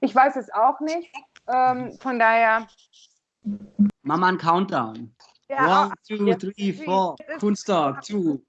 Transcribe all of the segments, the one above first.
Ich weiß es auch nicht. Ähm, von daher. Mach mal einen Countdown. Ja, One, two, three, four. Kunsttag, two.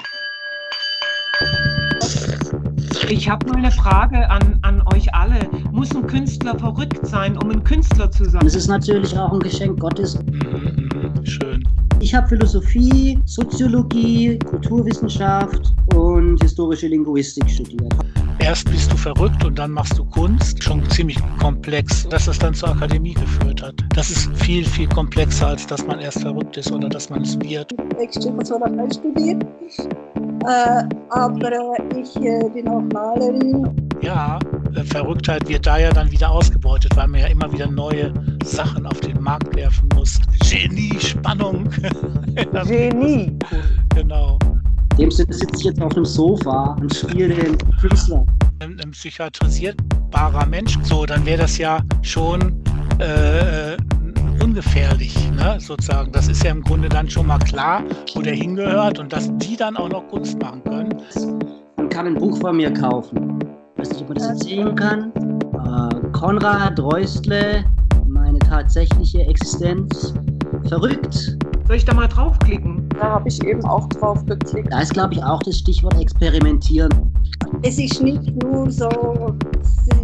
Ich habe mal eine Frage an, an euch alle. Muss ein Künstler verrückt sein, um ein Künstler zu sein? Es ist natürlich auch ein Geschenk Gottes. Mhm, schön. Ich habe Philosophie, Soziologie, Kulturwissenschaft und historische Linguistik studiert. Erst bist du verrückt und dann machst du Kunst. Schon ziemlich komplex, dass es dann zur Akademie geführt hat. Das ist viel, viel komplexer, als dass man erst verrückt ist oder dass man es wird. Ich Tschechoslowakei studiert, äh, aber ich äh, bin auch Malerin. Ja, äh, Verrücktheit wird da ja dann wieder ausgebeutet, weil man ja immer wieder neue Sachen auf den Markt werfen muss. Genie, Spannung. Genie. genau. In dem Sinne sitze ich jetzt auf dem Sofa und spiele den Künstler. Ein, ein psychiatrisierbarer Mensch, so, dann wäre das ja schon äh, ungefährlich, ne, sozusagen. Das ist ja im Grunde dann schon mal klar, wo der hingehört und dass die dann auch noch Kunst machen können. Man kann ein Buch von mir kaufen. Ich weiß nicht, ob man das erzählen kann. Äh, Konrad Reustle, meine tatsächliche Existenz. Verrückt. Soll ich da mal draufklicken? Da habe ich eben auch drauf geklickt. Da ist, glaube ich, auch das Stichwort Experimentieren. Es ist nicht nur so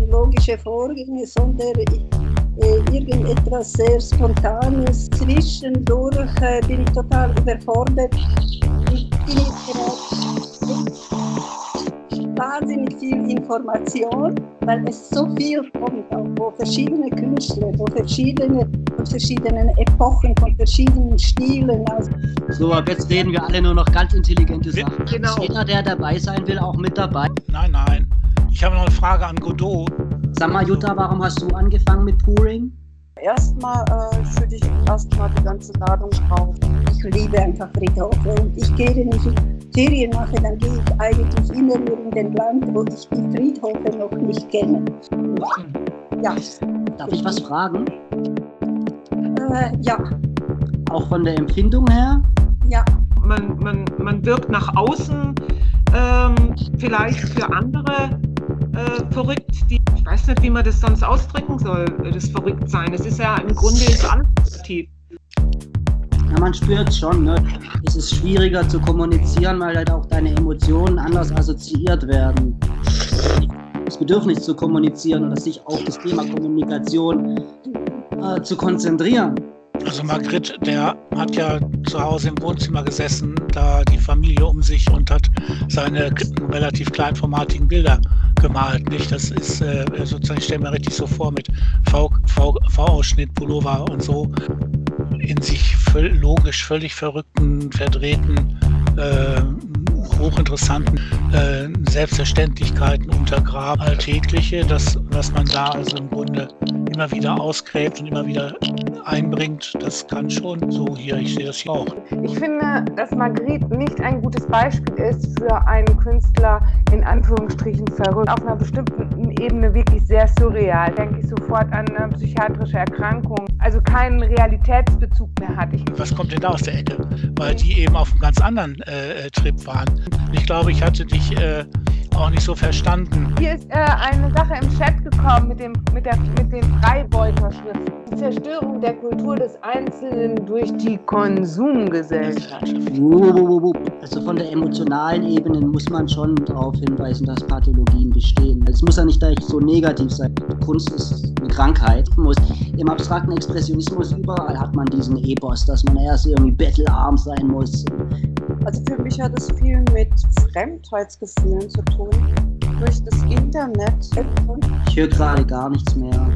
logische Vorgänge, sondern äh, irgendetwas sehr Spontanes. Zwischendurch äh, bin ich total überfordert. Ich bin jetzt gerade wahnsinnig viel Information, weil es so viel kommt, auch wo verschiedene Künstler, wo verschiedene, von verschiedenen Epochen, von verschiedenen Stilen. Also So, ab jetzt reden wir alle nur noch ganz intelligente Sachen. Genau. Ist jeder, der dabei sein will, auch mit dabei. Nein, nein. Ich habe noch eine Frage an Godot. Sag mal, Jutta, warum hast du angefangen mit Pouring? erstmal äh, schütte ich erstmal die ganze Ladung drauf. Ich liebe einfach Friedhofe und ich gehe, wenn ich Ferien mache, dann gehe ich eigentlich immer nur in den Land, wo ich die Friedhofe noch nicht kenne. Ja, Darf ich was fragen? Äh, ja, Auch von der Empfindung her? ja. Man, man, man wirkt nach außen ähm, vielleicht für andere äh, verrückt. Die, ich weiß nicht, wie man das sonst ausdrücken soll, das Verrücktsein. Es ist ja im Grunde ist alles positiv. Ja, man spürt schon, ne? Es ist schwieriger zu kommunizieren, weil halt auch deine Emotionen anders assoziiert werden. Das Bedürfnis zu kommunizieren oder sich auf das Thema Kommunikation äh, zu konzentrieren. Also Margrit, der hat ja zu Hause im Wohnzimmer gesessen, da die Familie um sich und hat seine relativ kleinformatigen Bilder gemalt. Nicht? Das ist äh, sozusagen, ich stelle mir richtig so vor, mit V-Ausschnitt, Pullover und so in sich logisch völlig verrückten, verdrehten, äh, hochinteressanten äh, Selbstverständlichkeiten untergraben, alltägliche, dass, dass man da also im Grunde immer wieder ausgräbt und immer wieder einbringt, das kann schon so hier, ich sehe das hier auch. Ich finde, dass Marguerite nicht ein gutes Beispiel ist für einen Künstler in Anführungsstrichen verrückt. Auf einer bestimmten Ebene wirklich sehr surreal. Denke ich sofort an eine psychiatrische Erkrankung, also keinen Realitätsbezug mehr hat. Ich, Was kommt denn da aus der Ecke? Weil die eben auf einem ganz anderen äh, äh, Trip waren. Ich glaube, ich hatte dich äh, auch nicht so verstanden. hier ist äh, eine Sache im Chat gekommen mit, dem, mit, der, mit den Freibeuterschriften. Die Zerstörung der Kultur des Einzelnen durch die Konsumgesellschaft. Also von der emotionalen Ebene muss man schon darauf hinweisen, dass Pathologien bestehen. Es muss ja nicht gleich so negativ sein. Kunst ist eine Krankheit. Muss Im abstrakten Expressionismus überall hat man diesen Epos, dass man erst irgendwie bettelarm sein muss. Also für mich hat es viel mit Fremdheitsgefühlen zu tun. Durch das Internet. Ich höre gerade gar nichts mehr.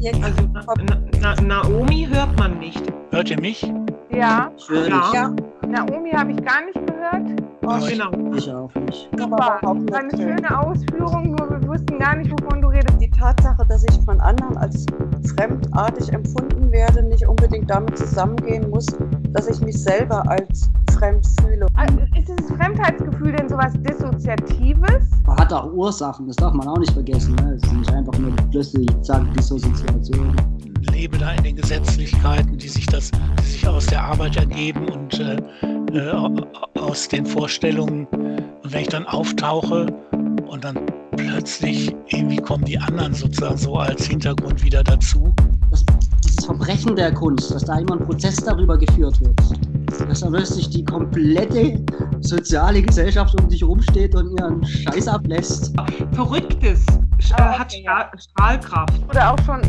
Jetzt, Also Na, Na, Naomi hört man nicht. Hört ihr mich? Ja, Ja. ja, Naomi habe ich gar nicht gehört. Aber ich- Genau. Ich auch nicht. Super, eine schöne Ausführung, nur wir wussten gar nicht, wovon du redest. Die Tatsache, dass ich von anderen als fremdartig empfunden werde, nicht unbedingt damit zusammengehen muss, dass ich mich selber als fremd fühle. Ah, Ist dieses Fremdheitsgefühl denn sowas Dissoziatives? Man hat auch Ursachen, das darf man auch nicht vergessen. Ne? Es ist nicht einfach nur plötzlich, zack, Dissoziation. lebe da in den Gesetzlichkeiten, die sich das, die sich aus der Arbeit ergeben und äh, äh, au- aus den Vorstellungen. Und wenn ich dann auftauche und dann plötzlich irgendwie kommen die anderen sozusagen so als Hintergrund wieder dazu. Das, Verbrechen der Kunst, dass da immer ein Prozess darüber geführt wird, dass da plötzlich die komplette soziale Gesellschaft um dich rumsteht und ihren Scheiß ablässt. Verrücktes äh, Ah, hat okay, Strahl Strahlkraft. Wurde auch schon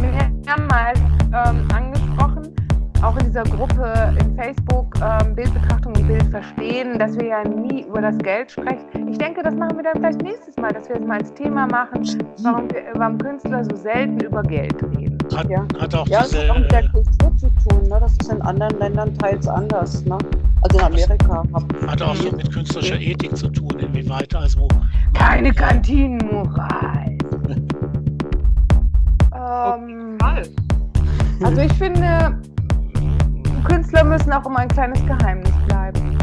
mehrmals ähm, angesprochen, auch in dieser Gruppe in Facebook, ähm, Bildbetrachtung und Bild verstehen, dass wir ja nie über das Geld sprechen. Ich denke, das machen wir dann vielleicht nächstes Mal, dass wir es mal als Thema machen, warum, wir, warum Künstler so selten über Geld reden. Hat, Ja. hat auch Ja, diese, tun. Ne? Das ist in anderen Ländern teils anders. Ne? Also in Amerika. hat auch so mit künstlerischer Ethik zu tun, inwieweit also Keine Kantinenmoral. ähm, also ich finde, Künstler müssen auch immer ein kleines Geheimnis bleiben.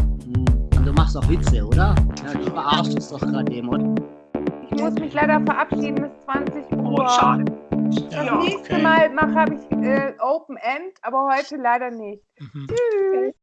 Und du machst auch Witze, oder? Ja, du verarschst uns doch gerade eben, oder? Ich muss mich leider verabschieden bis 20 Uhr. Oh, schade. Das Ja, nächste okay. Mal mache habe ich äh, Open End, aber heute leider nicht. Mhm. Tschüss.